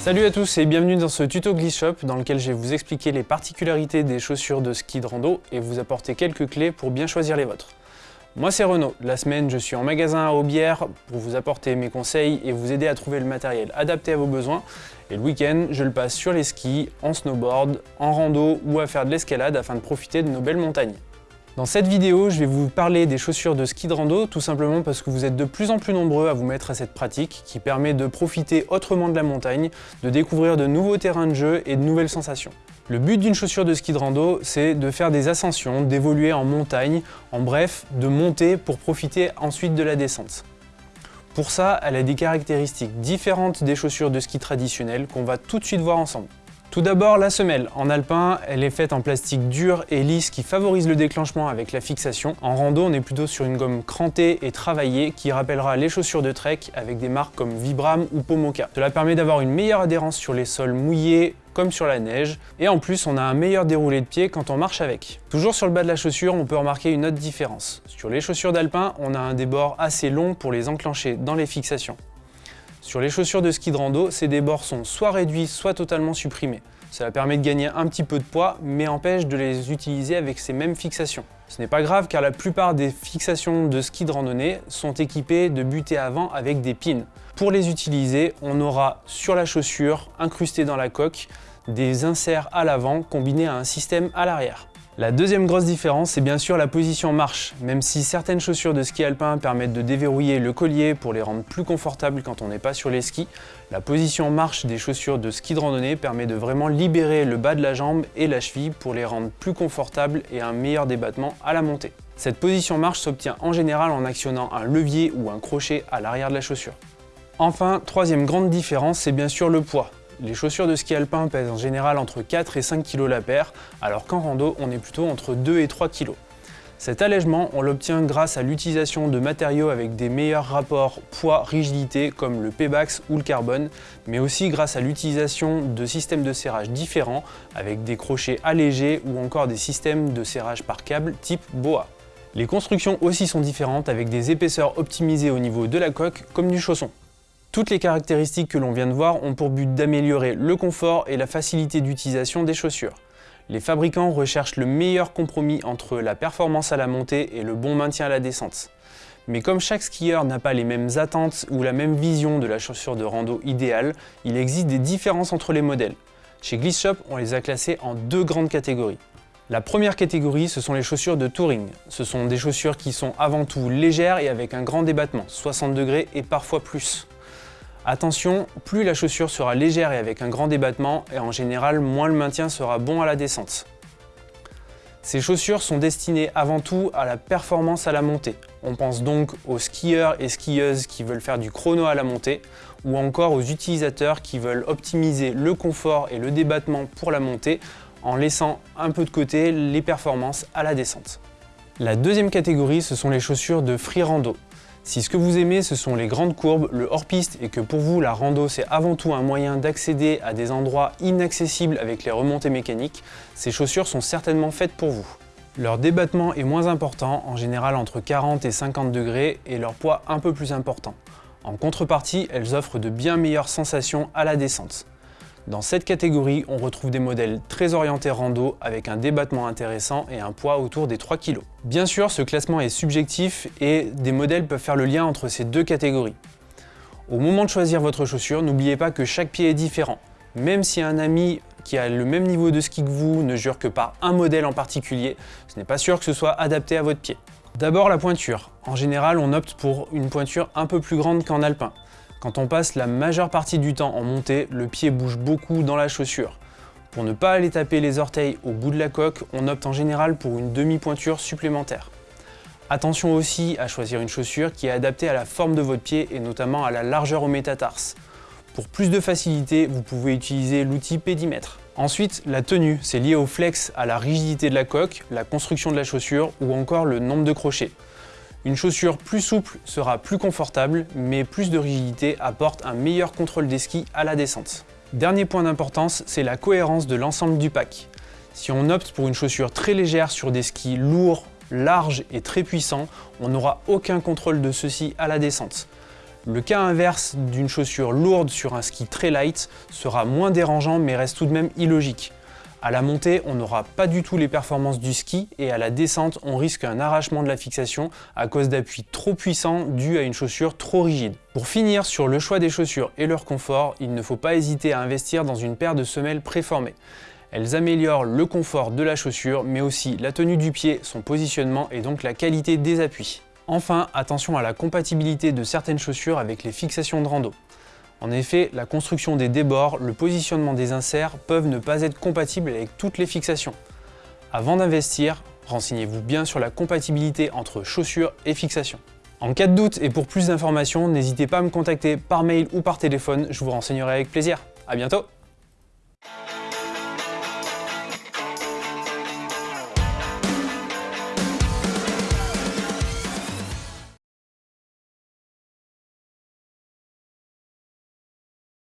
Salut à tous et bienvenue dans ce tuto Glisse Shop dans lequel je vais vous expliquer les particularités des chaussures de ski de rando et vous apporter quelques clés pour bien choisir les vôtres. Moi c'est Renaud, la semaine je suis en magasin à Aubière pour vous apporter mes conseils et vous aider à trouver le matériel adapté à vos besoins et le week-end je le passe sur les skis, en snowboard, en rando ou à faire de l'escalade afin de profiter de nos belles montagnes. Dans cette vidéo, je vais vous parler des chaussures de ski de rando, tout simplement parce que vous êtes de plus en plus nombreux à vous mettre à cette pratique qui permet de profiter autrement de la montagne, de découvrir de nouveaux terrains de jeu et de nouvelles sensations. Le but d'une chaussure de ski de rando, c'est de faire des ascensions, d'évoluer en montagne, en bref, de monter pour profiter ensuite de la descente. Pour ça, elle a des caractéristiques différentes des chaussures de ski traditionnelles qu'on va tout de suite voir ensemble. Tout d'abord, la semelle. En alpin, elle est faite en plastique dur et lisse qui favorise le déclenchement avec la fixation. En rando, on est plutôt sur une gomme crantée et travaillée qui rappellera les chaussures de trek avec des marques comme Vibram ou Pomoka. Cela permet d'avoir une meilleure adhérence sur les sols mouillés comme sur la neige, et en plus on a un meilleur déroulé de pied quand on marche avec. Toujours sur le bas de la chaussure, on peut remarquer une autre différence. Sur les chaussures d'alpin, on a un débord assez long pour les enclencher dans les fixations. Sur les chaussures de ski de rando, ces débords sont soit réduits, soit totalement supprimés. Cela permet de gagner un petit peu de poids, mais empêche de les utiliser avec ces mêmes fixations. Ce n'est pas grave car la plupart des fixations de ski de randonnée sont équipées de butées avant avec des pins. Pour les utiliser, on aura sur la chaussure, incrusté dans la coque, des inserts à l'avant combinés à un système à l'arrière. La deuxième grosse différence, c'est bien sûr la position marche. Même si certaines chaussures de ski alpin permettent de déverrouiller le collier pour les rendre plus confortables quand on n'est pas sur les skis, la position marche des chaussures de ski de randonnée permet de vraiment libérer le bas de la jambe et la cheville pour les rendre plus confortables et un meilleur débattement à la montée. Cette position marche s'obtient en général en actionnant un levier ou un crochet à l'arrière de la chaussure. Enfin, troisième grande différence, c'est bien sûr le poids. Les chaussures de ski alpin pèsent en général entre 4 et 5 kg la paire, alors qu'en rando, on est plutôt entre 2 et 3 kg. Cet allègement, on l'obtient grâce à l'utilisation de matériaux avec des meilleurs rapports poids-rigidité comme le Pebax ou le carbone, mais aussi grâce à l'utilisation de systèmes de serrage différents avec des crochets allégés ou encore des systèmes de serrage par câble type BOA. Les constructions aussi sont différentes avec des épaisseurs optimisées au niveau de la coque comme du chausson. Toutes les caractéristiques que l'on vient de voir ont pour but d'améliorer le confort et la facilité d'utilisation des chaussures. Les fabricants recherchent le meilleur compromis entre la performance à la montée et le bon maintien à la descente. Mais comme chaque skieur n'a pas les mêmes attentes ou la même vision de la chaussure de rando idéale, il existe des différences entre les modèles. Chez Gliss Shop, on les a classés en deux grandes catégories. La première catégorie, ce sont les chaussures de touring. Ce sont des chaussures qui sont avant tout légères et avec un grand débattement, 60 degrés et parfois plus. Attention, plus la chaussure sera légère et avec un grand débattement, et en général, moins le maintien sera bon à la descente. Ces chaussures sont destinées avant tout à la performance à la montée. On pense donc aux skieurs et skieuses qui veulent faire du chrono à la montée, ou encore aux utilisateurs qui veulent optimiser le confort et le débattement pour la montée en laissant un peu de côté les performances à la descente. La deuxième catégorie, ce sont les chaussures de free rando. Si ce que vous aimez ce sont les grandes courbes, le hors-piste et que pour vous la rando c'est avant tout un moyen d'accéder à des endroits inaccessibles avec les remontées mécaniques, ces chaussures sont certainement faites pour vous. Leur débattement est moins important, en général entre 40 et 50 degrés, et leur poids un peu plus important. En contrepartie, elles offrent de bien meilleures sensations à la descente. Dans cette catégorie, on retrouve des modèles très orientés rando avec un débattement intéressant et un poids autour des 3 kg. Bien sûr, ce classement est subjectif et des modèles peuvent faire le lien entre ces deux catégories. Au moment de choisir votre chaussure, n'oubliez pas que chaque pied est différent. Même si un ami qui a le même niveau de ski que vous ne jure que par un modèle en particulier, ce n'est pas sûr que ce soit adapté à votre pied. D'abord la pointure. En général, on opte pour une pointure un peu plus grande qu'en alpin. Quand on passe la majeure partie du temps en montée, le pied bouge beaucoup dans la chaussure. Pour ne pas aller taper les orteils au bout de la coque, on opte en général pour une demi-pointure supplémentaire. Attention aussi à choisir une chaussure qui est adaptée à la forme de votre pied et notamment à la largeur au métatarse. Pour plus de facilité, vous pouvez utiliser l'outil pédimètre. Ensuite, la tenue, c'est lié au flex, à la rigidité de la coque, la construction de la chaussure ou encore le nombre de crochets. Une chaussure plus souple sera plus confortable, mais plus de rigidité apporte un meilleur contrôle des skis à la descente. Dernier point d'importance, c'est la cohérence de l'ensemble du pack. Si on opte pour une chaussure très légère sur des skis lourds, larges et très puissants, on n'aura aucun contrôle de ceux-ci à la descente. Le cas inverse d'une chaussure lourde sur un ski très light sera moins dérangeant mais reste tout de même illogique. À la montée, on n'aura pas du tout les performances du ski et à la descente, on risque un arrachement de la fixation à cause d'appuis trop puissants dus à une chaussure trop rigide. Pour finir sur le choix des chaussures et leur confort, il ne faut pas hésiter à investir dans une paire de semelles préformées. Elles améliorent le confort de la chaussure, mais aussi la tenue du pied, son positionnement et donc la qualité des appuis. Enfin, attention à la compatibilité de certaines chaussures avec les fixations de rando. En effet, la construction des débords, le positionnement des inserts peuvent ne pas être compatibles avec toutes les fixations. Avant d'investir, renseignez-vous bien sur la compatibilité entre chaussures et fixations. En cas de doute et pour plus d'informations, n'hésitez pas à me contacter par mail ou par téléphone, je vous renseignerai avec plaisir. A bientôt